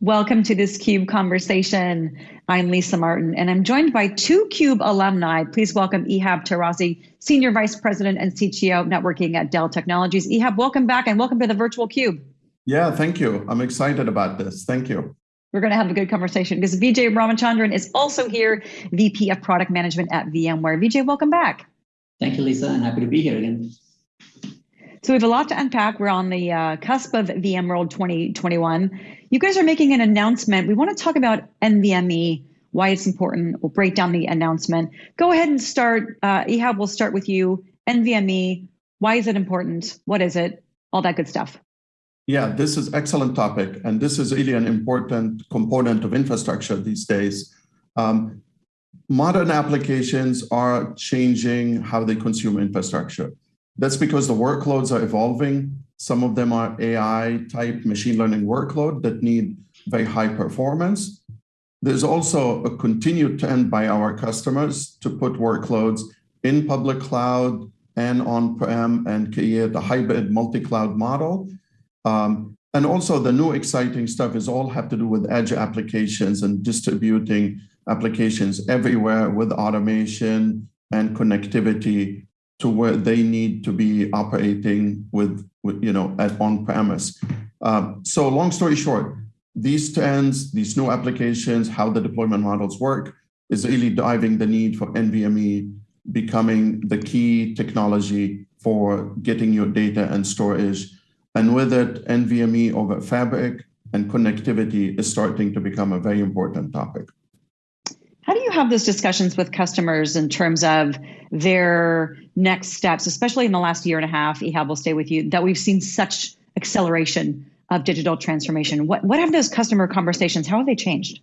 Welcome to this CUBE conversation. I'm Lisa Martin, and I'm joined by two CUBE alumni. Please welcome Ihab Tarazi, Senior Vice President and CTO Networking at Dell Technologies. Ihab, welcome back and welcome to the virtual CUBE. Yeah, thank you. I'm excited about this. Thank you. We're going to have a good conversation because Vijay Ramachandran is also here, VP of Product Management at VMware. Vijay, welcome back. Thank you, Lisa, and happy to be here again. So we have a lot to unpack. We're on the uh, cusp of VMworld 2021. You guys are making an announcement. We want to talk about NVMe, why it's important. We'll break down the announcement. Go ahead and start. Uh, Ihab, we'll start with you. NVMe, why is it important? What is it? All that good stuff. Yeah, this is excellent topic, and this is really an important component of infrastructure these days. Um, modern applications are changing how they consume infrastructure. That's because the workloads are evolving. Some of them are AI type machine learning workload that need very high performance. There's also a continued trend by our customers to put workloads in public cloud and on-prem and create a hybrid multi-cloud model. Um, and also the new exciting stuff is all have to do with edge applications and distributing applications everywhere with automation and connectivity to where they need to be operating with, with you know, at on-premise. Um, so long story short, these trends, these new applications, how the deployment models work, is really driving the need for NVMe becoming the key technology for getting your data and storage. And with it, NVMe over Fabric and connectivity is starting to become a very important topic. How do you have those discussions with customers in terms of their next steps, especially in the last year and a half, Ihab will stay with you, that we've seen such acceleration of digital transformation? What, what have those customer conversations, how have they changed?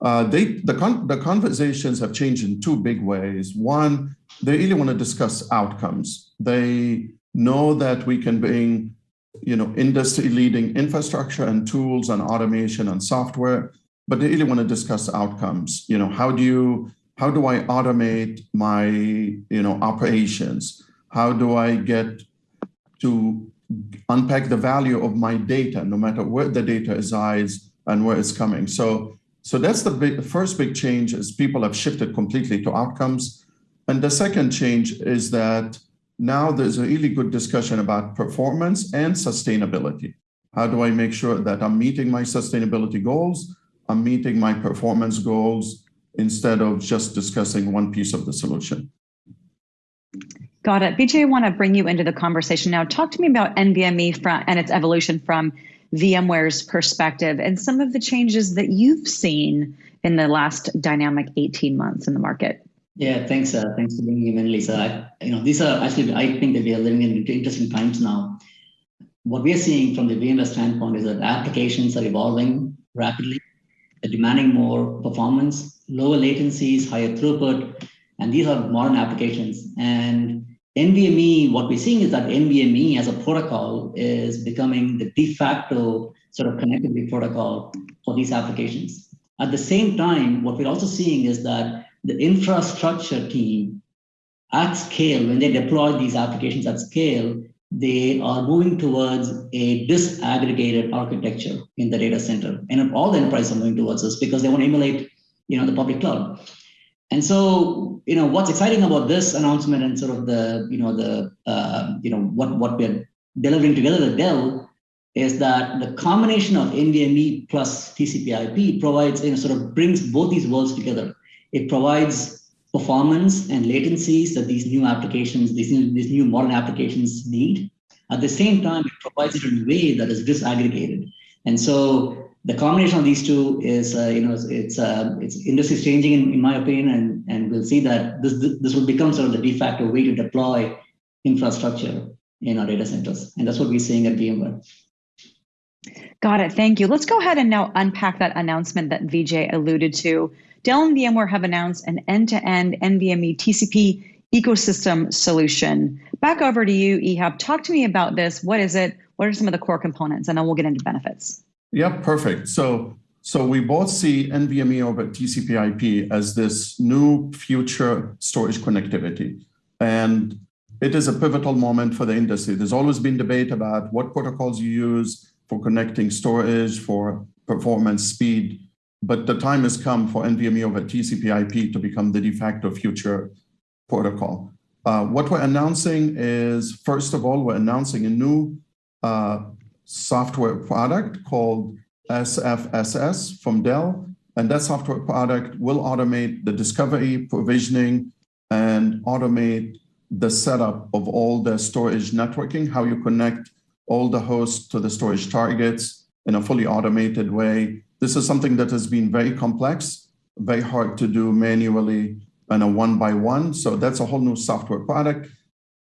Uh, they, the, con the conversations have changed in two big ways. One, they really want to discuss outcomes. They know that we can bring you know, industry leading infrastructure and tools and automation and software but they really want to discuss outcomes. You know, how do you how do I automate my you know operations? How do I get to unpack the value of my data, no matter where the data resides and where it's coming? So so that's the big, first big change is people have shifted completely to outcomes. And the second change is that now there's a really good discussion about performance and sustainability. How do I make sure that I'm meeting my sustainability goals I'm meeting my performance goals instead of just discussing one piece of the solution. Got it. Vijay, I want to bring you into the conversation now. Talk to me about NVMe from, and its evolution from VMware's perspective and some of the changes that you've seen in the last dynamic 18 months in the market. Yeah, thanks. Uh, thanks for bringing me in, Lisa. I, you know, these are actually, I think that we are living in interesting times now. What we are seeing from the VMware standpoint is that applications are evolving rapidly demanding more performance, lower latencies, higher throughput, and these are modern applications. And NVMe, what we're seeing is that NVMe as a protocol is becoming the de facto sort of connectivity protocol for these applications. At the same time, what we're also seeing is that the infrastructure team at scale, when they deploy these applications at scale, they are moving towards a disaggregated architecture in the data center. And all the enterprises are moving towards this because they want to emulate, you know, the public cloud. And so, you know, what's exciting about this announcement and sort of the, you know, the, uh, you know, what, what we're delivering together at Dell is that the combination of NVMe plus TCP IP provides, you know, sort of brings both these worlds together. It provides performance and latencies that these new applications, these new, these new modern applications need. At the same time, it provides it in a way that is disaggregated. And so the combination of these two is, uh, you know, it's uh, it's industry changing in, in my opinion, and and we'll see that this this will become sort of the de facto way to deploy infrastructure in our data centers, and that's what we're seeing at VMware. Got it. Thank you. Let's go ahead and now unpack that announcement that Vijay alluded to. Dell and VMware have announced an end-to-end NVMe TCP ecosystem solution. Back over to you, Ihab. Talk to me about this. What is it? What are some of the core components? And then we'll get into benefits. Yeah, perfect. So, so we both see NVMe over TCP IP as this new future storage connectivity. And it is a pivotal moment for the industry. There's always been debate about what protocols you use for connecting storage, for performance, speed, but the time has come for NVMe over TCP/IP to become the de facto future protocol. Uh, what we're announcing is, first of all, we're announcing a new uh, software product called SFSS from Dell. And that software product will automate the discovery, provisioning, and automate the setup of all the storage networking, how you connect all the hosts to the storage targets in a fully automated way. This is something that has been very complex, very hard to do manually and a one by one. So that's a whole new software product.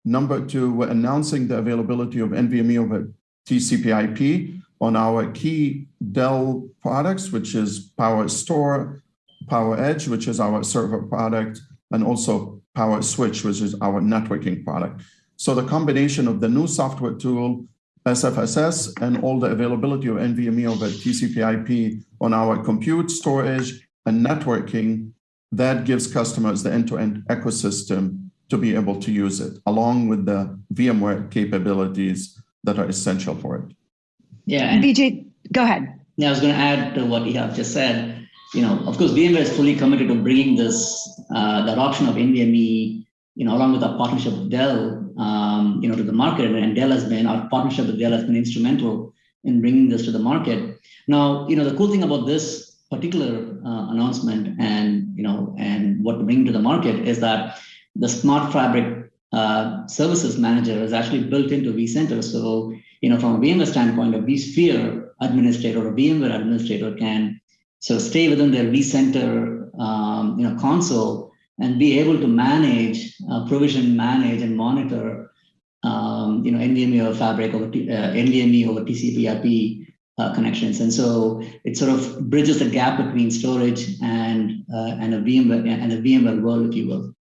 Number two, we're announcing the availability of NVMe over TCP IP on our key Dell products, which is PowerStore, PowerEdge, which is our server product, and also PowerSwitch, which is our networking product. So the combination of the new software tool, SFSS, and all the availability of NVMe over TCP IP on our compute, storage, and networking, that gives customers the end-to-end -end ecosystem to be able to use it, along with the VMware capabilities that are essential for it. Yeah. And Vijay, go ahead. Yeah, I was going to add to what you have just said. You know, of course, VMware is fully committed to bringing this, uh, the adoption of NVMe, you know, along with our partnership with Dell, um, you know, to the market. And Dell has been, our partnership with Dell has been instrumental in bringing this to the market. Now, you know, the cool thing about this particular uh, announcement and, you know, and what to bring to the market is that the Smart Fabric uh, Services Manager is actually built into vCenter. So you know, from a VMware standpoint, a vSphere administrator or VMware administrator can sort of stay within their vCenter, um, you know, console and be able to manage, uh, provision, manage, and monitor, um, you know, NVMe over Fabric over T, uh, NVMe over TCP/IP uh, connections, and so it sort of bridges the gap between storage and uh, and a VMware and a VMware world, if you will.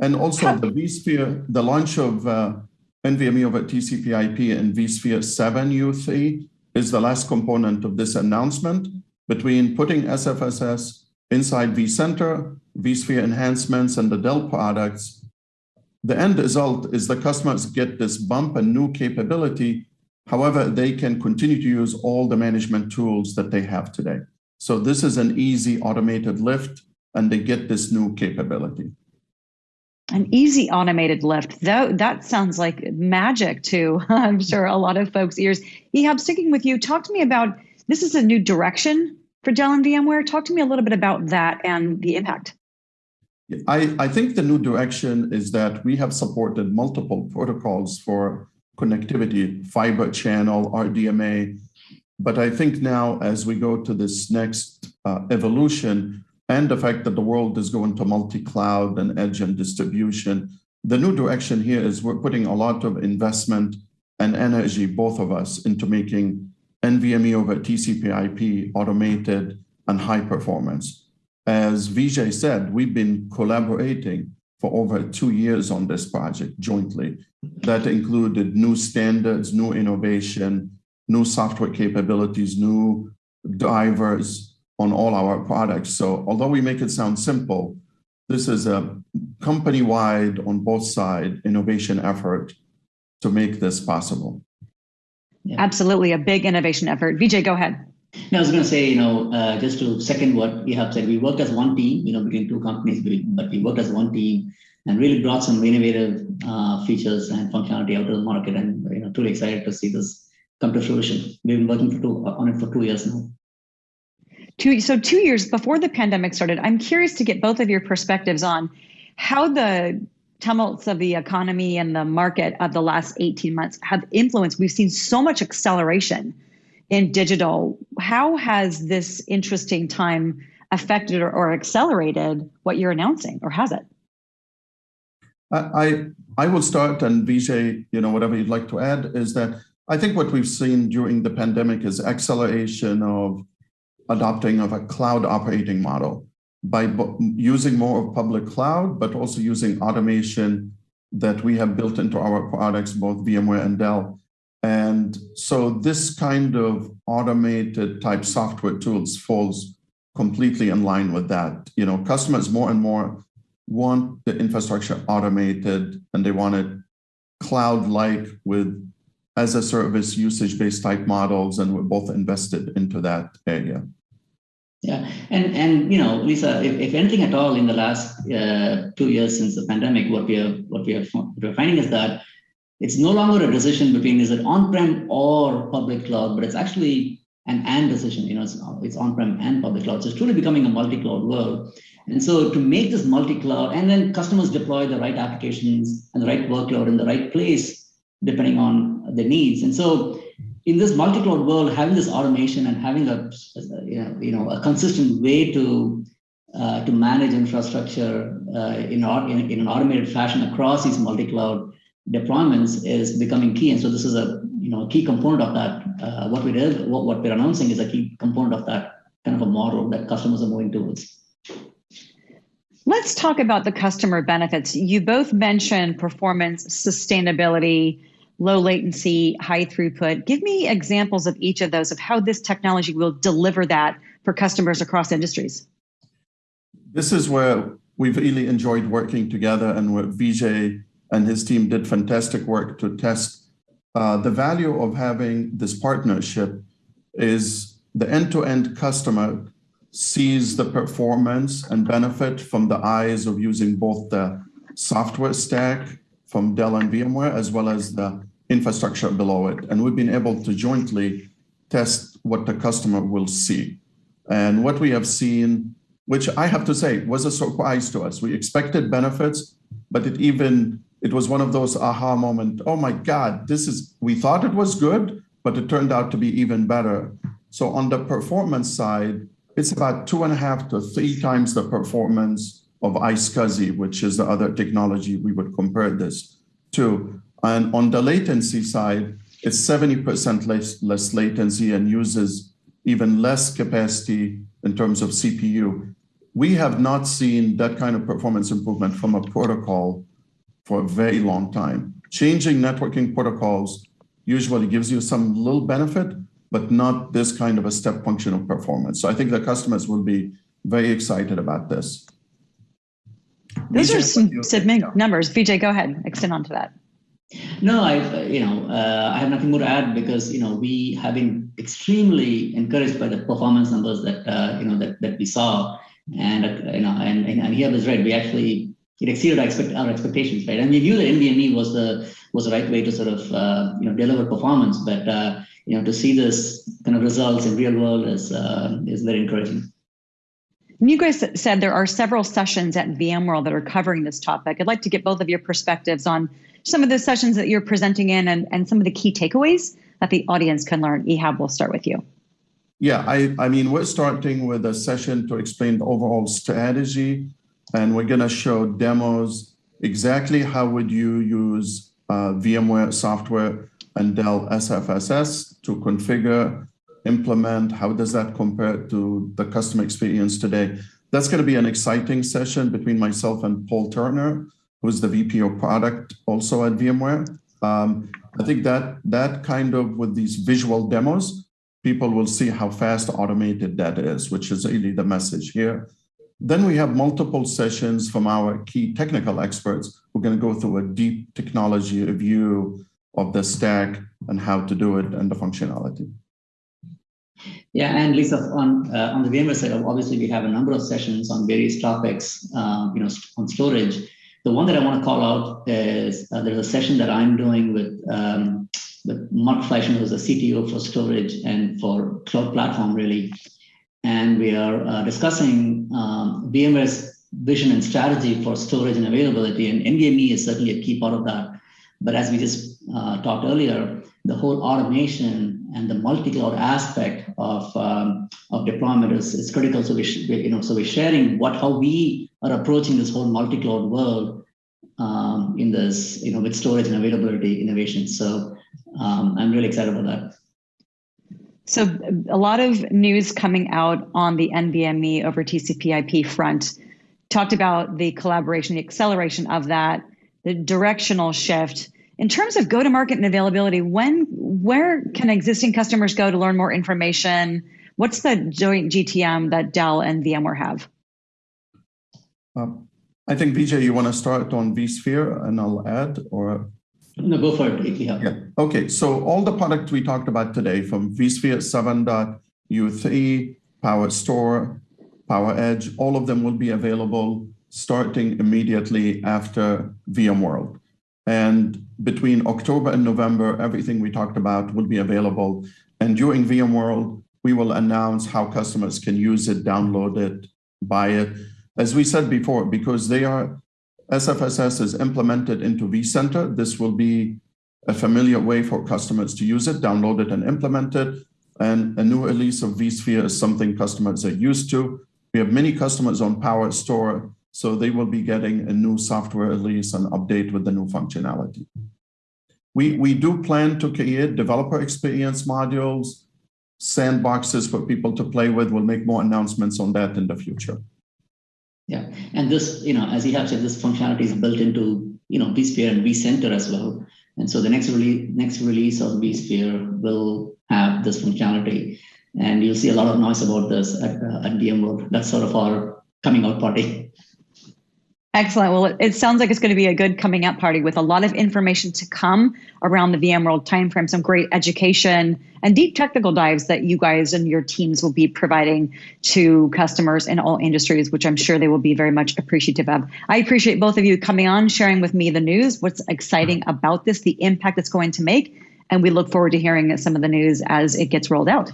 And also the vSphere, the launch of uh, NVMe over TCP IP and vSphere 7 U3 is the last component of this announcement between putting SFSS inside vCenter, vSphere enhancements, and the Dell products. The end result is the customers get this bump and new capability. However, they can continue to use all the management tools that they have today. So this is an easy automated lift, and they get this new capability an easy automated lift though that sounds like magic to i'm sure a lot of folks ears ihab sticking with you talk to me about this is a new direction for dell and vmware talk to me a little bit about that and the impact I, I think the new direction is that we have supported multiple protocols for connectivity, fiber channel, RDMA. But I think now as we go to this next uh, evolution, and the fact that the world is going to multi-cloud and edge and distribution. The new direction here is we're putting a lot of investment and energy, both of us, into making NVMe over TCP IP automated and high performance. As Vijay said, we've been collaborating for over two years on this project jointly. That included new standards, new innovation, new software capabilities, new drivers, on all our products. So although we make it sound simple, this is a company-wide on both side innovation effort to make this possible. Yeah. Absolutely, a big innovation effort. Vijay, go ahead. No, I was going to say, you know, uh, just to second what we have said, we worked as one team, you know, between two companies, but we worked as one team and really brought some innovative uh, features and functionality out to the market. And, you know, truly excited to see this come to fruition. We've been working for two, on it for two years now two so two years before the pandemic started i'm curious to get both of your perspectives on how the tumults of the economy and the market of the last 18 months have influenced we've seen so much acceleration in digital how has this interesting time affected or, or accelerated what you're announcing or has it I I will start, and Vijay, you know, whatever you'd like to add is that I think what we've seen during the pandemic is acceleration of adopting of a cloud operating model by using more of public cloud, but also using automation that we have built into our products, both VMware and Dell. And so this kind of automated type software tools falls completely in line with that. You know, customers more and more want the infrastructure automated and they want it cloud-like with as a service usage-based type models, and we're both invested into that area. Yeah, and and you know, Lisa, if, if anything at all in the last uh, two years since the pandemic, what we are what we are what we're finding is that it's no longer a decision between is it on-prem or public cloud, but it's actually an and decision. You know, it's, it's on-prem and public cloud. So it's truly becoming a multi-cloud world. And so to make this multi-cloud, and then customers deploy the right applications and the right workload in the right place, depending on the needs. And so in this multi-cloud world, having this automation and having a you know, you know a consistent way to uh, to manage infrastructure uh, in, in, in an automated fashion across these multi-cloud deployments is becoming key. And so this is a you know key component of that. Uh, what we did, what, what we're announcing is a key component of that kind of a model that customers are moving towards. Let's talk about the customer benefits. You both mentioned performance, sustainability, low latency, high throughput. Give me examples of each of those of how this technology will deliver that for customers across industries. This is where we've really enjoyed working together and where Vijay and his team did fantastic work to test uh, the value of having this partnership is the end-to-end customer sees the performance and benefit from the eyes of using both the software stack from Dell and VMware as well as the infrastructure below it. And we've been able to jointly test what the customer will see. And what we have seen, which I have to say was a surprise to us. We expected benefits, but it even it was one of those aha moment. Oh my God, this is, we thought it was good, but it turned out to be even better. So on the performance side, it's about two and a half to three times the performance of iSCSI, which is the other technology we would compare this to. And on the latency side, it's 70% less, less latency and uses even less capacity in terms of CPU. We have not seen that kind of performance improvement from a protocol for a very long time. Changing networking protocols usually gives you some little benefit, but not this kind of a step function of performance. So I think the customers will be very excited about this. Those Vijay, are some significant numbers. Vijay, go ahead, extend on to that. No, I, you know, uh, I have nothing more to add because you know we have been extremely encouraged by the performance numbers that uh, you know that, that we saw, and uh, you know, and, and and here was right. We actually it exceeded our, expect, our expectations, right? And we knew that NVMe was the was the right way to sort of uh, you know deliver performance, but uh, you know to see this kind of results in real world is uh, is very encouraging. You guys said there are several sessions at VMworld that are covering this topic. I'd like to get both of your perspectives on some of the sessions that you're presenting in and, and some of the key takeaways that the audience can learn. Ihab, we'll start with you. Yeah, I, I mean, we're starting with a session to explain the overall strategy and we're going to show demos exactly how would you use uh, VMware software and Dell SFSS to configure, implement, how does that compare to the customer experience today? That's going to be an exciting session between myself and Paul Turner, who's the VP of product also at VMware. Um, I think that that kind of with these visual demos, people will see how fast automated that is, which is really the message here. Then we have multiple sessions from our key technical experts. We're going to go through a deep technology review of the stack and how to do it and the functionality. Yeah, and Lisa, on uh, on the VMware side, obviously we have a number of sessions on various topics, uh, you know, on storage. The one that I want to call out is uh, there's a session that I'm doing with um, with Mark Fleischmann, who's the CTO for storage and for cloud platform, really and we are uh, discussing um, VMware's vision and strategy for storage and availability, and NVMe is certainly a key part of that. But as we just uh, talked earlier, the whole automation and the multi-cloud aspect of um, of deployment is, is critical. So we, you know, so we're sharing what how we are approaching this whole multi-cloud world um, in this, you know, with storage and availability innovation. So um, I'm really excited about that. So a lot of news coming out on the NVMe over TCP/IP front talked about the collaboration, the acceleration of that, the directional shift. In terms of go-to-market and availability, when where can existing customers go to learn more information? What's the joint GTM that Dell and VMware have? Um, I think Vijay, you want to start on vSphere, and I'll add, or No, go for it have. Yeah. Okay. So all the products we talked about today from vSphere 7.U3, PowerStore, Power Edge, all of them will be available starting immediately after VMworld. And between October and November, everything we talked about will be available. And during VMworld, we will announce how customers can use it, download it, buy it. As we said before, because they are SFSS is implemented into vCenter, this will be a familiar way for customers to use it, download it and implement it. And a new release of vSphere is something customers are used to. We have many customers on PowerStore, so they will be getting a new software release and update with the new functionality. We, we do plan to create developer experience modules, sandboxes for people to play with. We'll make more announcements on that in the future. And this, you know, as you have said, this functionality is built into, you know, vSphere and vCenter as well. And so the next release, next release of vSphere will have this functionality, and you'll see a lot of noise about this at, uh, at VMworld. That's sort of our coming out party. Excellent. Well, it, it, sounds like it's going to be a good coming out party with a lot of information to come around the VMworld timeframe, some great education and deep technical dives that you guys and your teams will be providing to customers in all industries, which I'm sure they will be very much appreciative of. I appreciate both of you coming on, sharing with me the news, what's exciting about this, the impact it's going to make, and we look forward to hearing some of the news as it gets rolled out.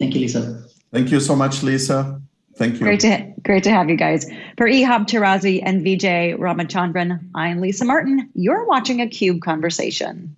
Thank you, Lisa. Thank you so much, Lisa. Thank you. Great to, great to have you guys. For Ihab Tarazi and Vijay Ramachandran, I'm Lisa Martin. You're watching a CUBE Conversation.